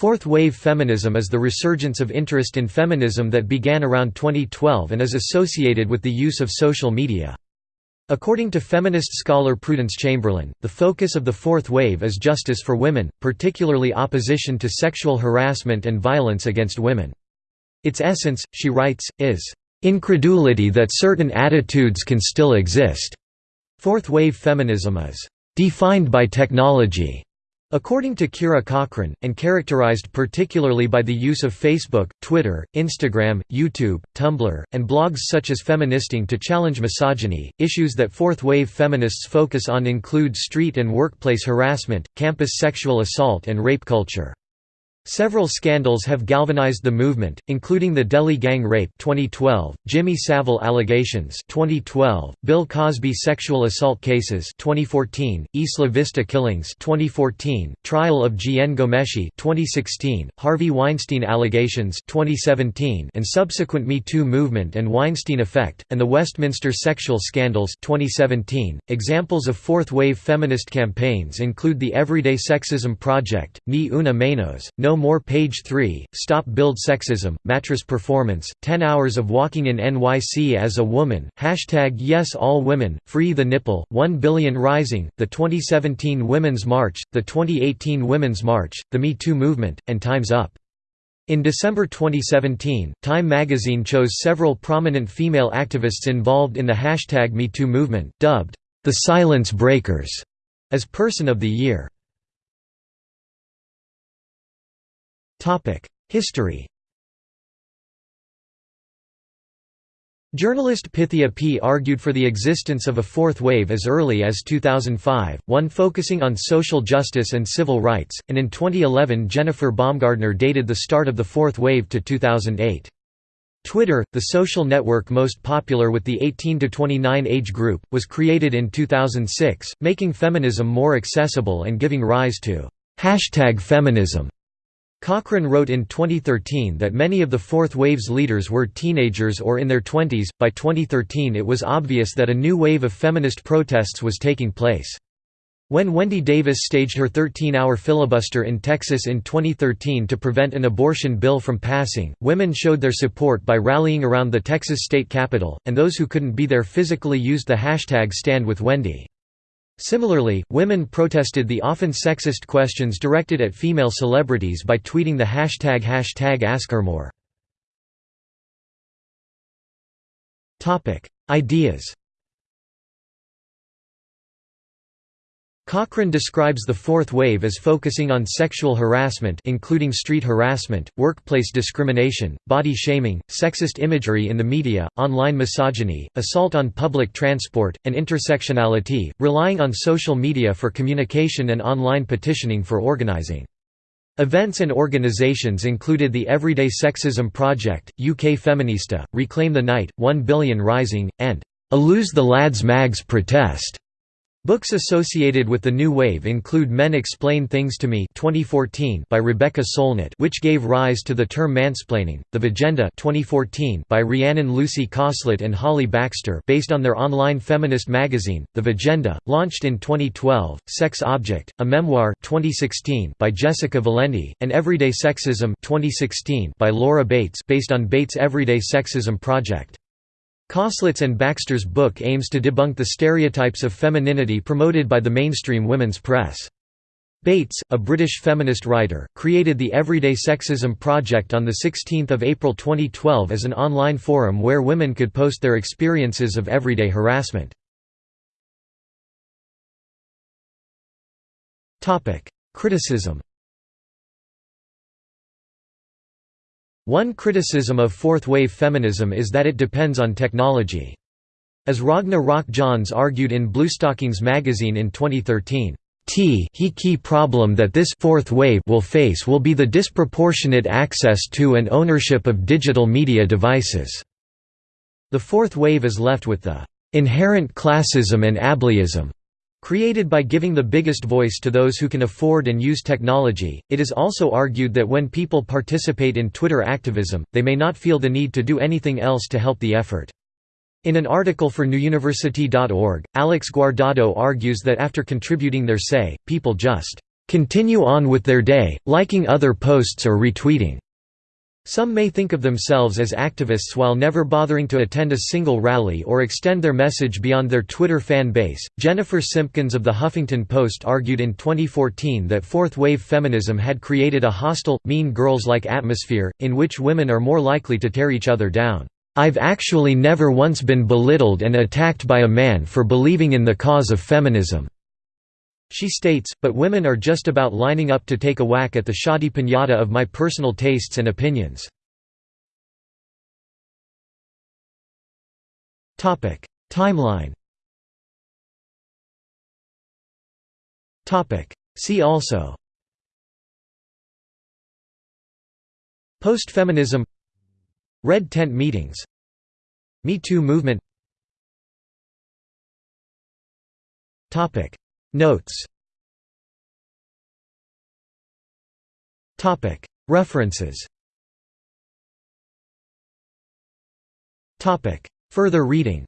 Fourth wave feminism is the resurgence of interest in feminism that began around 2012 and is associated with the use of social media. According to feminist scholar Prudence Chamberlain, the focus of the fourth wave is justice for women, particularly opposition to sexual harassment and violence against women. Its essence, she writes, is, "...incredulity that certain attitudes can still exist." Fourth wave feminism is, "...defined by technology." According to Kira Cochrane, and characterized particularly by the use of Facebook, Twitter, Instagram, YouTube, Tumblr, and blogs such as Feministing to challenge misogyny, issues that fourth wave feminists focus on include street and workplace harassment, campus sexual assault and rape culture. Several scandals have galvanized the movement, including the Delhi gang rape 2012, Jimmy Savile allegations 2012, Bill Cosby sexual assault cases 2014, Isla Vista killings 2014, trial of Jian Ghomeshi 2016, Harvey Weinstein allegations 2017, and subsequent Me Too movement and Weinstein effect, and the Westminster sexual scandals 2017. Examples of fourth-wave feminist campaigns include the Everyday Sexism Project, Ni Una Menos, No no More Page 3, Stop Bild Sexism, Mattress Performance, 10 Hours of Walking in NYC as a Woman, Hashtag Yes All Women, Free the Nipple, 1 Billion Rising, the 2017 Women's March, the 2018 Women's March, the Me Too Movement, and Time's Up. In December 2017, Time magazine chose several prominent female activists involved in the hashtag MeToo movement, dubbed, the Silence Breakers, as Person of the Year. History Journalist Pythia Peay argued for the existence of a fourth wave as early as 2005, one focusing on social justice and civil rights, and in 2011 Jennifer Baumgardner dated the start of the fourth wave to 2008. Twitter, the social network most popular with the 18–29 age group, was created in 2006, making feminism more accessible and giving rise to hashtag feminism. Cochrane wrote in 2013 that many of the Fourth Wave's leaders were teenagers or in their twenties. By 2013, it was obvious that a new wave of feminist protests was taking place. When Wendy Davis staged her 13-hour filibuster in Texas in 2013 to prevent an abortion bill from passing, women showed their support by rallying around the Texas state capitol, and those who couldn't be there physically used the hashtag #StandWithWendy. Similarly, women protested the often sexist questions directed at female celebrities by tweeting the hashtag hashtag AskHerMore. Ideas Cochrane describes the fourth wave as focusing on sexual harassment including street harassment, workplace discrimination, body shaming, sexist imagery in the media, online misogyny, assault on public transport, and intersectionality, relying on social media for communication and online petitioning for organizing. Events and organisations included the Everyday Sexism Project, UK Feminista, Reclaim the Night, 1 Billion Rising, and a Lose the Lads Mags protest. Books associated with the new wave include Men Explain Things to Me 2014 by Rebecca Solnit which gave rise to the term mansplaining, The Vagenda 2014 by Rhiannon Lucy Cosslett and Holly Baxter based on their online feminist magazine, The Vagenda, launched in 2012, Sex Object, a memoir 2016 by Jessica Valenti, and Everyday Sexism 2016 by Laura Bates based on Bates' Everyday Sexism Project. Cosslett's and Baxter's book aims to debunk the stereotypes of femininity promoted by the mainstream women's press. Bates, a British feminist writer, created the Everyday Sexism Project on 16 April 2012 as an online forum where women could post their experiences of everyday harassment. Criticism One criticism of fourth-wave feminism is that it depends on technology. As Ragna Rock-Johns argued in Bluestockings magazine in 2013, T he key problem that this fourth wave will face will be the disproportionate access to and ownership of digital media devices. The fourth wave is left with the inherent classism and ableism Created by giving the biggest voice to those who can afford and use technology, it is also argued that when people participate in Twitter activism, they may not feel the need to do anything else to help the effort. In an article for newuniversity.org, Alex Guardado argues that after contributing their say, people just continue on with their day, liking other posts or retweeting. Some may think of themselves as activists while never bothering to attend a single rally or extend their message beyond their Twitter fan base. Jennifer Simpkins of The Huffington Post argued in 2014 that fourth wave feminism had created a hostile, mean girls like atmosphere, in which women are more likely to tear each other down. I've actually never once been belittled and attacked by a man for believing in the cause of feminism. She states, but women are just about lining up to take a whack at the shoddy pinata of my personal tastes and opinions. Timeline See also Post-feminism Red tent meetings Me Too movement Notes. Topic. References. Topic. Further reading